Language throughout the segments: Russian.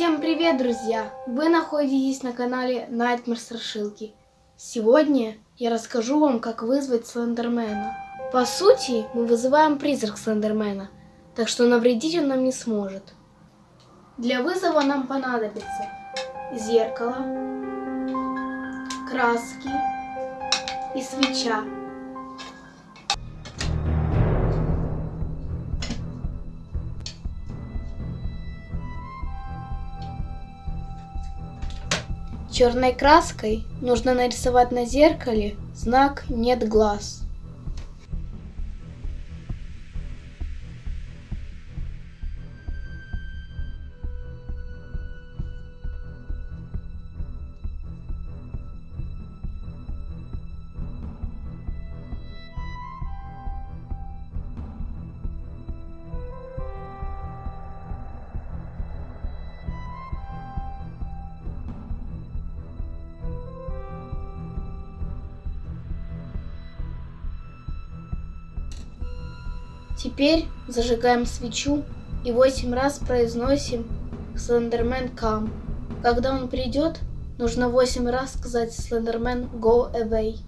Всем привет, друзья! Вы находитесь на канале Nightmare Страшилки. Сегодня я расскажу вам, как вызвать Слендермена. По сути, мы вызываем призрак Слендермена, так что навредить он нам не сможет. Для вызова нам понадобится зеркало, краски и свеча. Черной краской нужно нарисовать на зеркале знак «нет глаз». Теперь зажигаем свечу и восемь раз произносим Слендермен Come. Когда он придет, нужно восемь раз сказать Слендермен Go Away.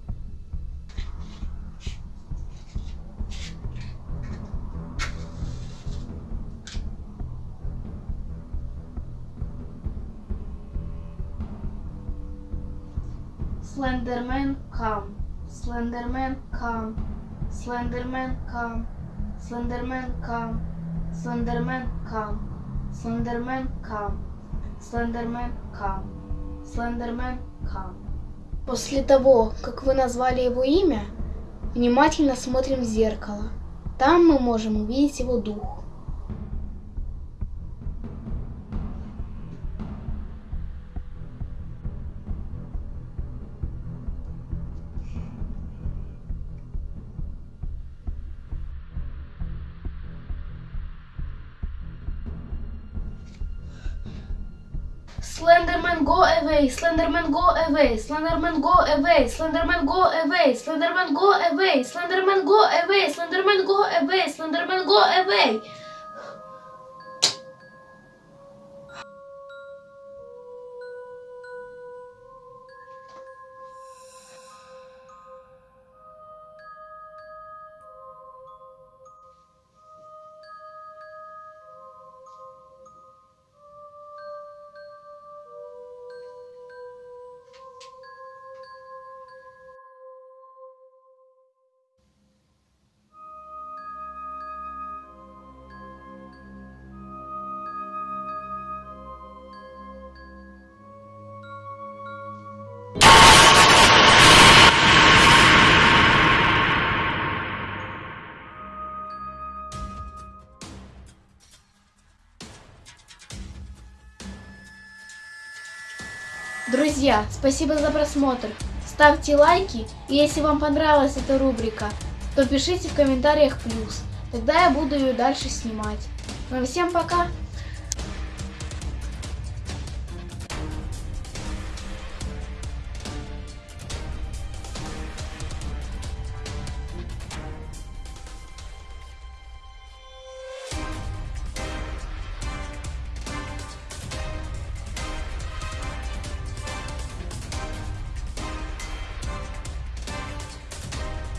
Slenderman come, Slenderman come, Slenderman come. Слендермен кам, Слендермен кам, Слендермен кам, Слендермен кам, Слендермен кам. После того, как вы назвали его имя, внимательно смотрим в зеркало. Там мы можем увидеть его дух. Slenderman go away, Slenderman go away, Slenderman go away, Slenderman go away, Slenderman go away, Slenderman go away, Slenderman go away, Slenderman go away. Друзья, спасибо за просмотр. Ставьте лайки, и если вам понравилась эта рубрика, то пишите в комментариях плюс. Тогда я буду ее дальше снимать. Ну а всем пока!